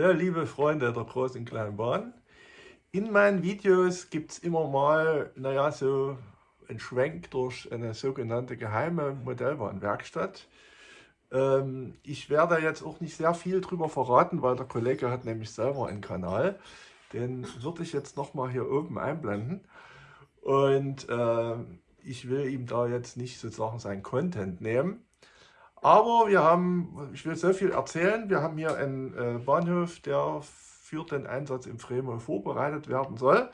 So, liebe Freunde der großen kleinen Bahn, in meinen Videos gibt es immer mal, naja, so einen Schwenk durch eine sogenannte geheime Modellbahnwerkstatt. Ähm, ich werde jetzt auch nicht sehr viel darüber verraten, weil der Kollege hat nämlich selber einen Kanal. Den würde ich jetzt nochmal hier oben einblenden. Und äh, ich will ihm da jetzt nicht sozusagen sein Content nehmen. Aber wir haben, ich will so viel erzählen, wir haben hier einen äh, Bahnhof, der für den Einsatz im Fremo vorbereitet werden soll.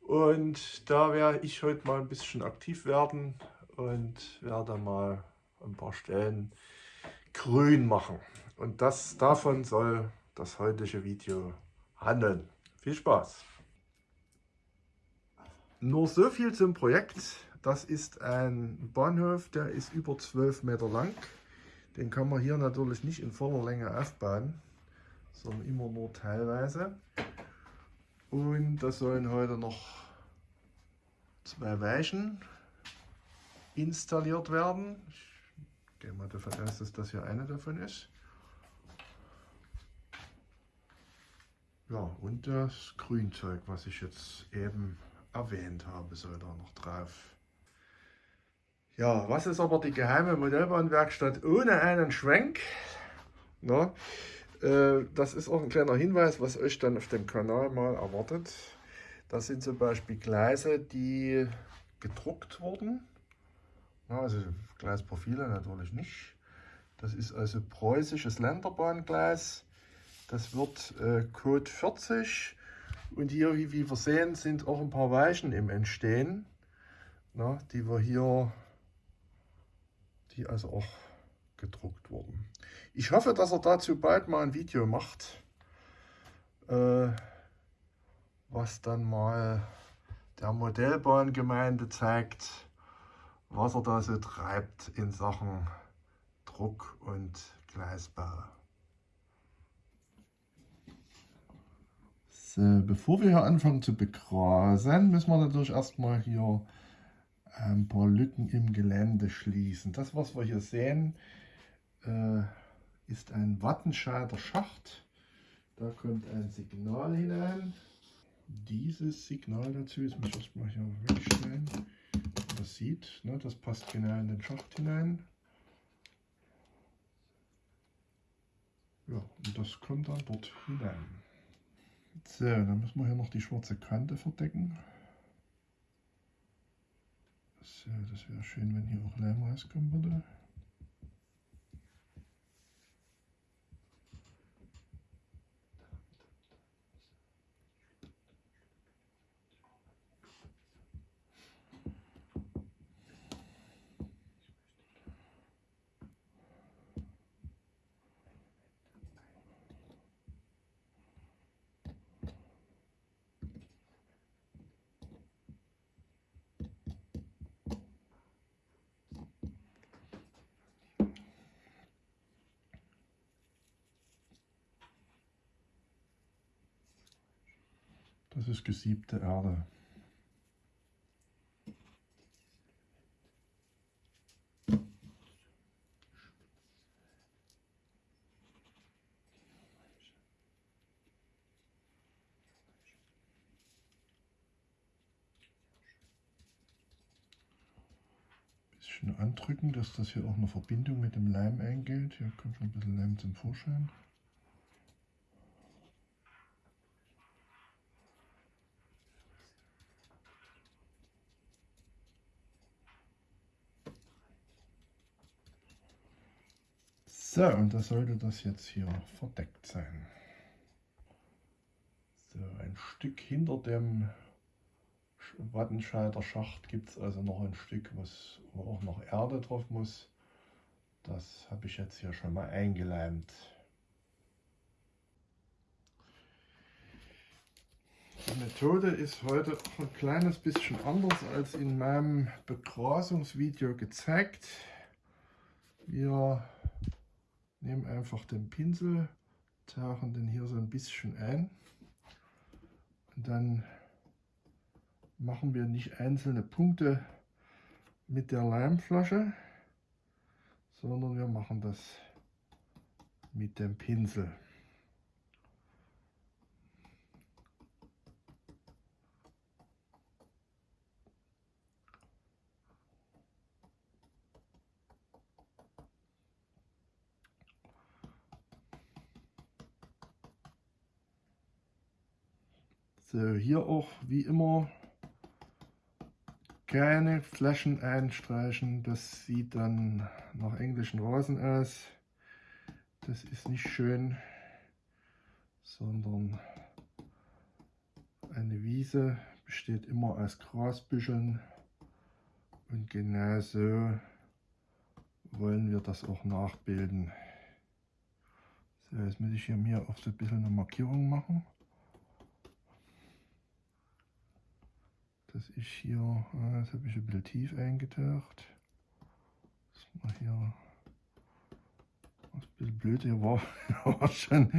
Und da werde ich heute mal ein bisschen aktiv werden und werde mal ein paar Stellen grün machen. Und das, davon soll das heutige Video handeln. Viel Spaß! Nur so viel zum Projekt. Das ist ein Bahnhof, der ist über 12 Meter lang. Den kann man hier natürlich nicht in voller Länge aufbauen, sondern immer nur teilweise. Und da sollen heute noch zwei Weichen installiert werden. Ich gehe mal davon aus, dass das hier eine davon ist. Ja, und das Grünzeug, was ich jetzt eben erwähnt habe, soll da noch drauf. Ja, was ist aber die geheime Modellbahnwerkstatt ohne einen Schwenk? Na, äh, das ist auch ein kleiner Hinweis, was euch dann auf dem Kanal mal erwartet. Das sind zum Beispiel Gleise, die gedruckt wurden. Na, also Gleisprofile natürlich nicht. Das ist also preußisches Länderbahngleis. Das wird äh, Code 40. Und hier, wie wir sehen, sind auch ein paar Weichen im Entstehen, na, die wir hier die also auch gedruckt wurden. Ich hoffe, dass er dazu bald mal ein Video macht, äh, was dann mal der Modellbahngemeinde zeigt, was er da so treibt in Sachen Druck und Gleisbau. So, bevor wir hier anfangen zu begrasen, müssen wir natürlich erstmal hier ein paar Lücken im Gelände schließen. Das, was wir hier sehen, äh, ist ein Wattenscheider Schacht. Da kommt ein Signal hinein. Dieses Signal dazu, jetzt muss ich erstmal hier wegstellen. Das sieht, ne, das passt genau in den Schacht hinein. Ja, und das kommt dann dort hinein. So, dann müssen wir hier noch die schwarze Kante verdecken. So, das wäre schön, wenn hier auch Leim rauskommen würde. Das ist gesiebte Erde. Bisschen andrücken, dass das hier auch eine Verbindung mit dem Leim eingeht. Hier kommt schon ein bisschen Leim zum Vorschein. So, und da sollte das jetzt hier verdeckt sein. So, ein Stück hinter dem Wattenscheider Schacht gibt es also noch ein Stück, was, wo auch noch Erde drauf muss. Das habe ich jetzt hier schon mal eingeleimt. Die Methode ist heute ein kleines bisschen anders als in meinem Begrasungsvideo gezeigt. Wir nehmen einfach den Pinsel, tauchen den hier so ein bisschen ein und dann machen wir nicht einzelne Punkte mit der Leimflasche, sondern wir machen das mit dem Pinsel. So, hier auch wie immer keine Flaschen einstreichen. Das sieht dann nach englischen Rasen aus. Das ist nicht schön, sondern eine Wiese besteht immer aus Grasbüscheln und genauso wollen wir das auch nachbilden. So, jetzt muss ich hier mir auch so ein bisschen eine Markierung machen. Dass ich hier, das habe ich ein bisschen tief eingetaucht. Das mal hier, was ein bisschen blöd hier war, war schon.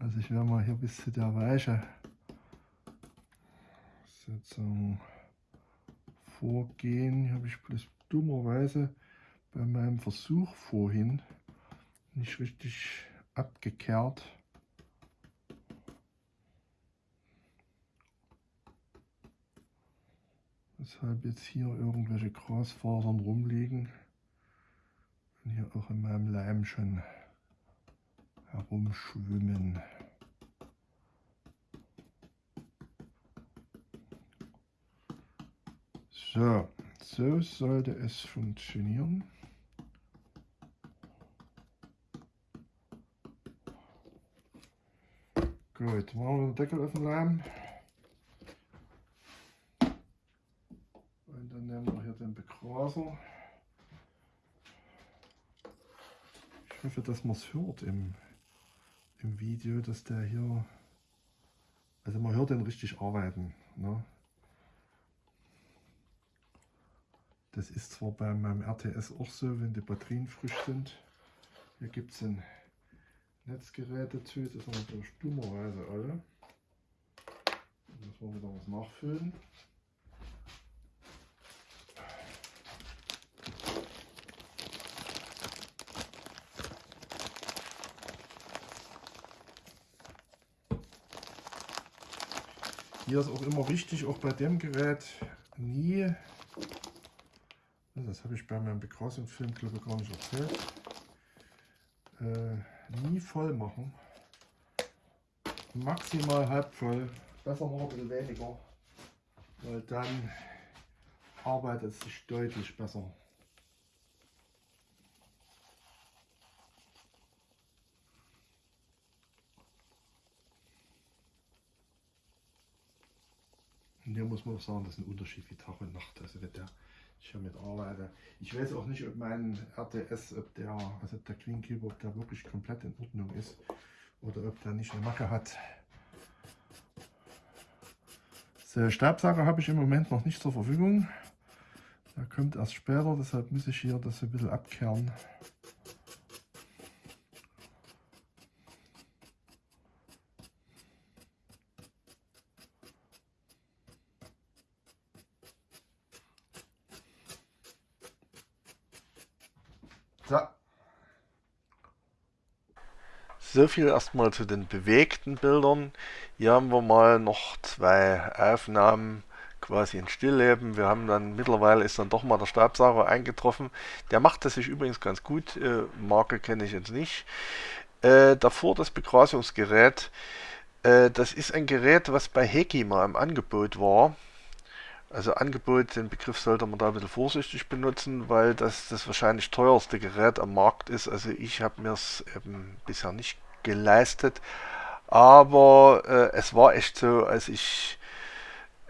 Also ich werde mal hier bis zu der Weiche sozusagen vorgehen. Hier habe ich bloß dummerweise bei meinem Versuch vorhin nicht richtig abgekehrt. Weshalb jetzt hier irgendwelche Grasfasern rumliegen und hier auch in meinem Leim schon herumschwimmen. So, so sollte es funktionieren. Gut, machen wir den Deckel auf den Leim. Und dann nehmen wir hier den Begraser. Ich hoffe, dass man es hört im, im Video, dass der hier, also man hört den richtig arbeiten. Ne? Das ist zwar bei meinem RTS auch so, wenn die Batterien frisch sind. Hier gibt es ein Netzgerät dazu, das sind natürlich dummerweise alle. Müssen wir wieder was nachfüllen. Hier ist auch immer wichtig, auch bei dem Gerät, nie das habe ich bei meinem Begrasungsfilm, glaube ich, gar nicht erzählt. Äh, nie voll machen. Maximal halb voll. Besser noch ein bisschen weniger. Weil dann arbeitet es sich deutlich besser. Hier muss man auch sagen, das ist ein Unterschied wie Tag und Nacht. Also wenn der ich hier mit arbeite. Ich weiß auch nicht, ob mein RTS, ob der, also der Greenkeeper, ob der wirklich komplett in Ordnung ist oder ob der nicht eine Macke hat. So, Stabsager habe ich im Moment noch nicht zur Verfügung. Der kommt erst später, deshalb muss ich hier das ein bisschen abkehren. So viel erstmal zu den bewegten Bildern. Hier haben wir mal noch zwei Aufnahmen quasi in Stillleben. Wir haben dann mittlerweile ist dann doch mal der Stabsauger eingetroffen. Der macht das sich übrigens ganz gut. Äh, Marke kenne ich jetzt nicht. Äh, davor das Begrasungsgerät. Äh, das ist ein Gerät, was bei Heki mal im Angebot war. Also Angebot, den Begriff sollte man da ein bisschen vorsichtig benutzen, weil das das wahrscheinlich teuerste Gerät am Markt ist. Also ich habe mir es eben bisher nicht geleistet. Aber äh, es war echt so, als ich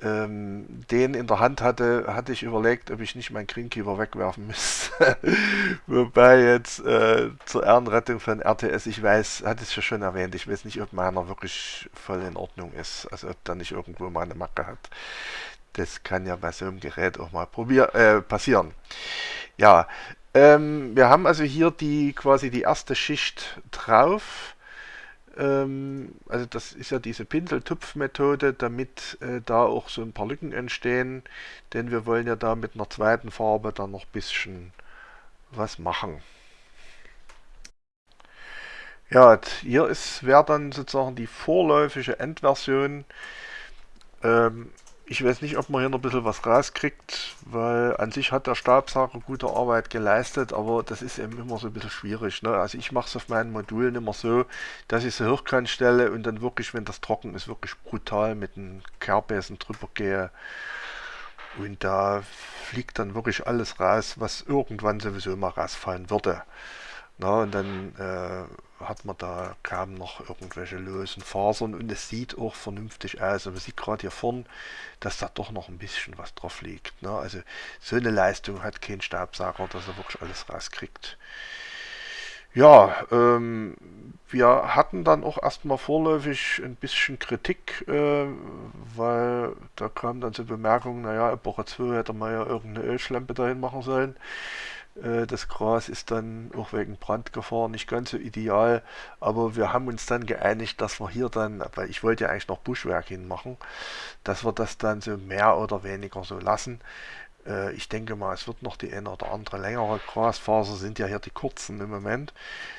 ähm, den in der Hand hatte, hatte ich überlegt, ob ich nicht meinen Greenkeeper wegwerfen müsste. Wobei jetzt äh, zur Ehrenrettung von RTS, ich weiß, hatte es ja schon erwähnt, ich weiß nicht, ob meiner wirklich voll in Ordnung ist. Also ob da nicht irgendwo mal eine Macke hat. Das kann ja bei so einem Gerät auch mal probier äh, passieren. Ja, ähm, wir haben also hier die quasi die erste Schicht drauf. Ähm, also das ist ja diese Pinseltupfmethode, damit äh, da auch so ein paar Lücken entstehen, denn wir wollen ja da mit einer zweiten Farbe dann noch ein bisschen was machen. Ja, hier wäre dann sozusagen die vorläufige Endversion. Ähm, ich weiß nicht, ob man hier noch ein bisschen was rauskriegt, weil an sich hat der Stabsager gute Arbeit geleistet, aber das ist eben immer so ein bisschen schwierig. Ne? Also ich mache es auf meinen Modulen immer so, dass ich sie hochkant stelle und dann wirklich, wenn das trocken ist, wirklich brutal mit dem Kehrbesen drüber gehe. Und da fliegt dann wirklich alles raus, was irgendwann sowieso mal rausfallen würde. Na, und dann äh, hat man da kaum noch irgendwelche losen Fasern und es sieht auch vernünftig aus. Man sieht gerade hier vorne, dass da doch noch ein bisschen was drauf liegt. Ne? Also so eine Leistung hat kein Staubsauger, dass er wirklich alles rauskriegt. Ja, ähm, wir hatten dann auch erstmal vorläufig ein bisschen Kritik, äh, weil da kam dann so Bemerkungen, naja, Epoche 2 hätte man ja irgendeine Ölschlempe dahin machen sollen. Äh, das Gras ist dann auch wegen Brandgefahr nicht ganz so ideal, aber wir haben uns dann geeinigt, dass wir hier dann, weil ich wollte ja eigentlich noch Buschwerk hinmachen, dass wir das dann so mehr oder weniger so lassen. Äh, ich denke mal, es wird noch die eine oder andere längere Grasfaser, sind ja hier die kurzen im Moment,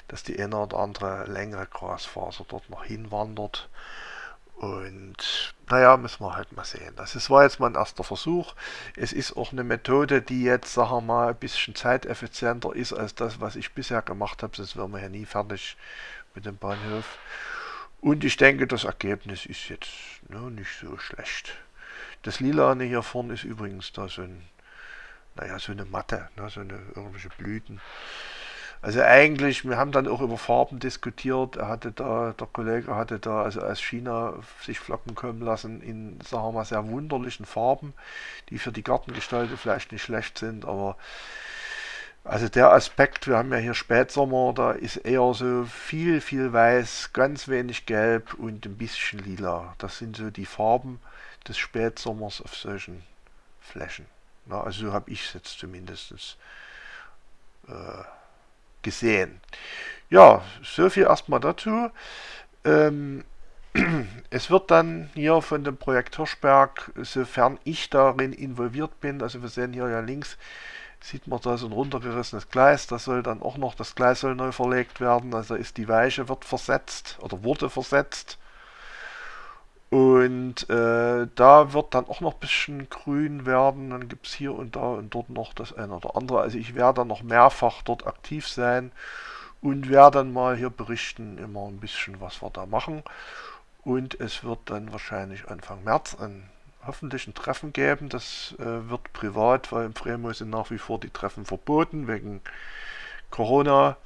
dass die eine oder andere längere Grasfaser dort noch hinwandert. Und naja, müssen wir halt mal sehen. Das ist, war jetzt mal ein erster Versuch. Es ist auch eine Methode, die jetzt, sagen wir mal, ein bisschen zeiteffizienter ist als das, was ich bisher gemacht habe. Sonst wären wir ja nie fertig mit dem Bahnhof. Und ich denke, das Ergebnis ist jetzt ne, nicht so schlecht. Das Lilane hier vorne ist übrigens da so ein, naja, so eine Matte, ne, so eine irgendwelche Blüten. Also eigentlich, wir haben dann auch über Farben diskutiert. Er hatte da, der Kollege hatte da also aus China sich Flocken kommen lassen in, sagen wir mal, sehr wunderlichen Farben, die für die Gartengestaltung vielleicht nicht schlecht sind, aber also der Aspekt, wir haben ja hier Spätsommer, da ist eher so viel, viel weiß, ganz wenig gelb und ein bisschen lila. Das sind so die Farben des Spätsommers auf solchen Flächen. Na, also so habe ich es jetzt zumindest äh, gesehen. Ja, so viel erstmal dazu. Ähm, es wird dann hier von dem Projekt Hirschberg, sofern ich darin involviert bin, also wir sehen hier ja links, sieht man da so ein runtergerissenes Gleis, das soll dann auch noch, das Gleis soll neu verlegt werden, also ist die Weiche wird versetzt oder wurde versetzt. Und äh, da wird dann auch noch ein bisschen grün werden. Dann gibt es hier und da und dort noch das eine oder andere. Also ich werde dann noch mehrfach dort aktiv sein und werde dann mal hier berichten, immer ein bisschen, was wir da machen. Und es wird dann wahrscheinlich Anfang März ein hoffentlich ein Treffen geben. Das äh, wird privat, weil im Fremo sind nach wie vor die Treffen verboten wegen Corona.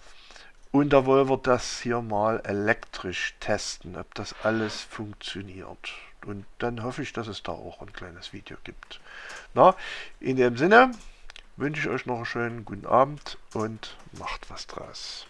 Und da wollen wir das hier mal elektrisch testen, ob das alles funktioniert. Und dann hoffe ich, dass es da auch ein kleines Video gibt. Na, in dem Sinne wünsche ich euch noch einen schönen guten Abend und macht was draus.